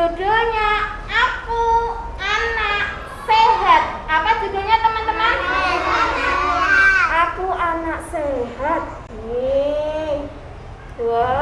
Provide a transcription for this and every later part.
judulnya aku anak sehat. Apa judulnya teman-teman? Aku anak sehat. Nih wow.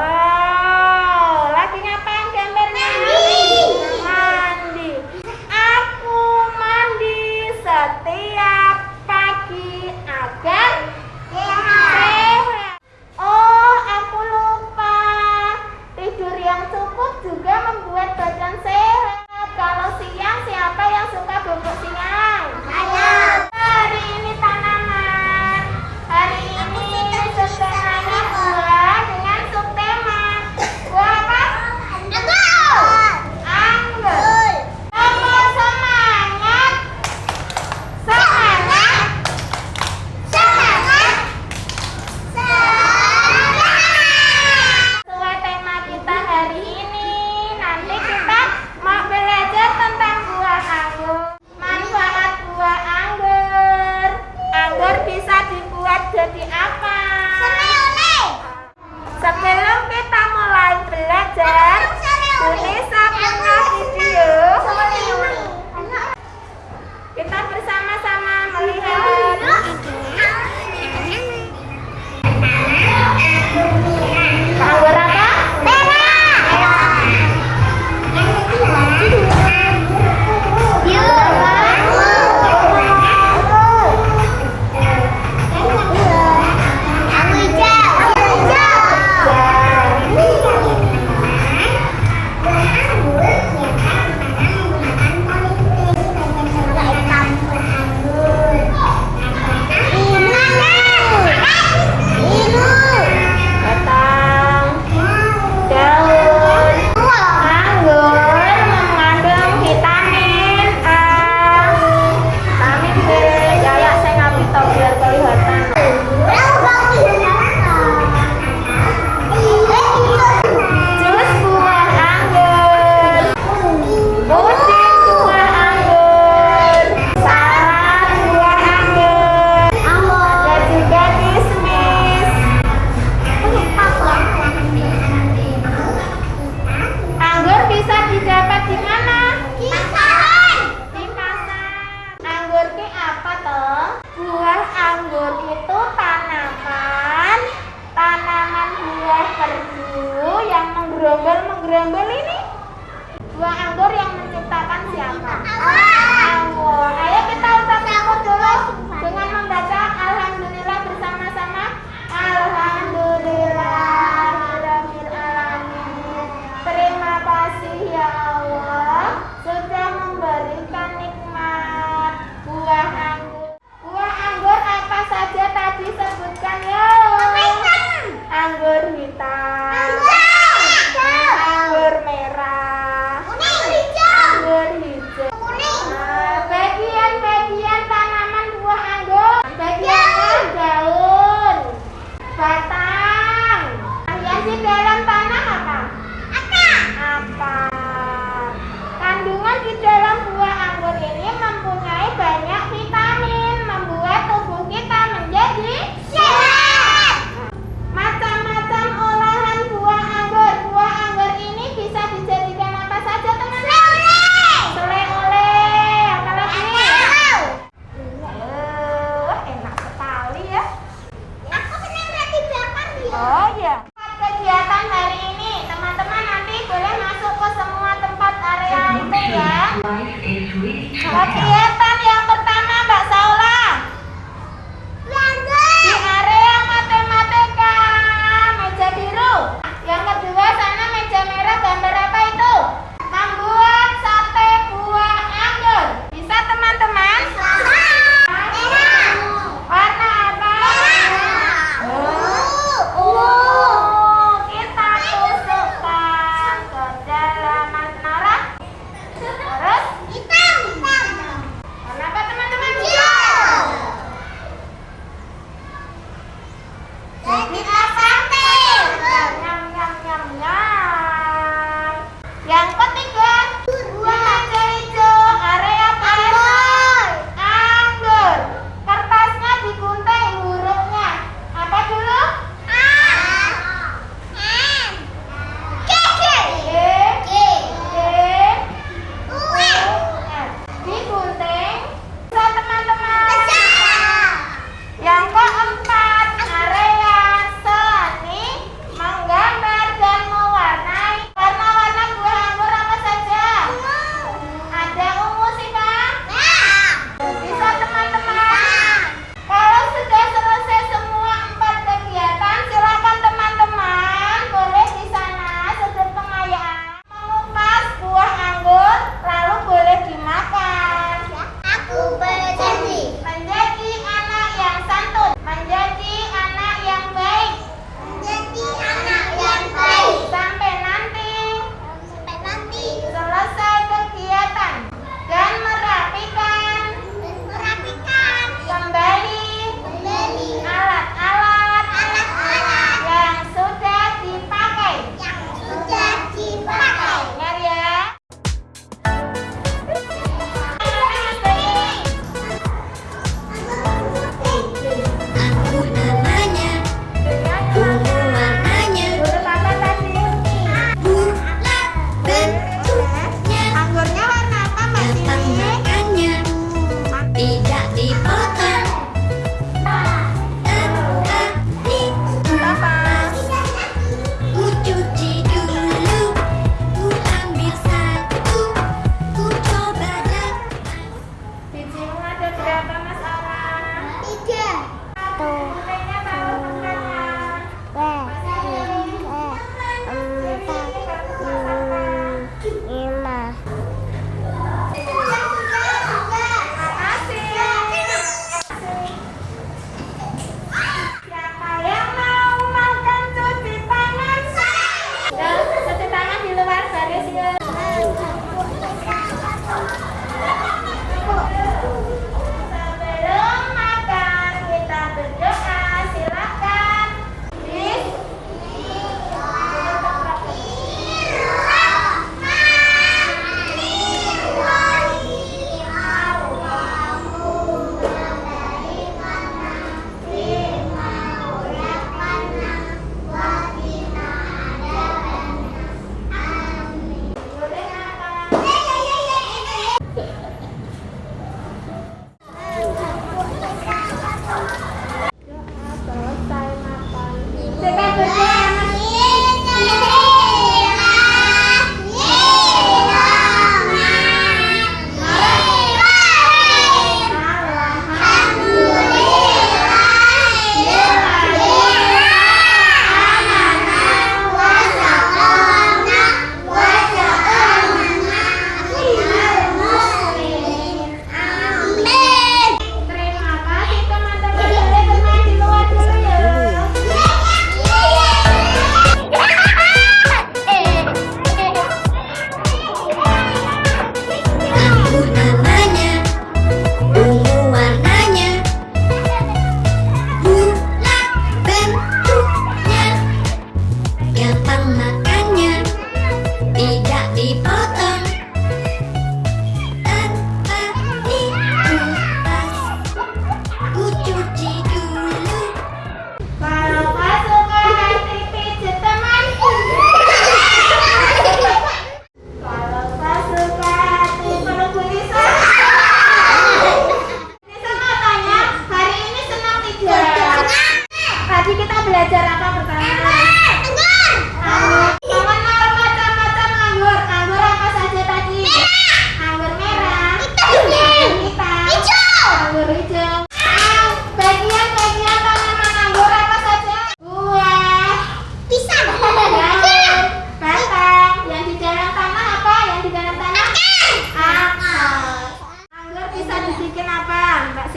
Buah anggur yang menciptakan siapa? Allah. Ayo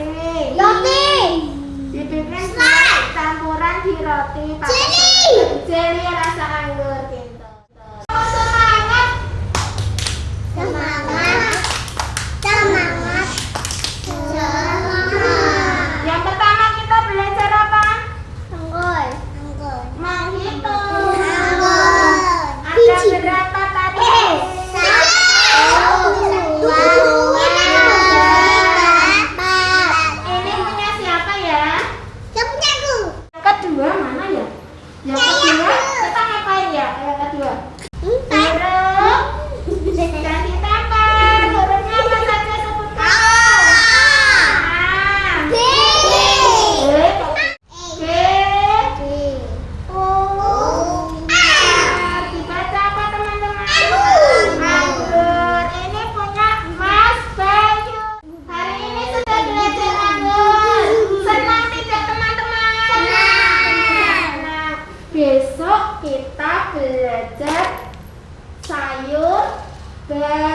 roti. Roti. Dibikin slice campuran di roti. Jelly. Jelly rasa anggur. Bye.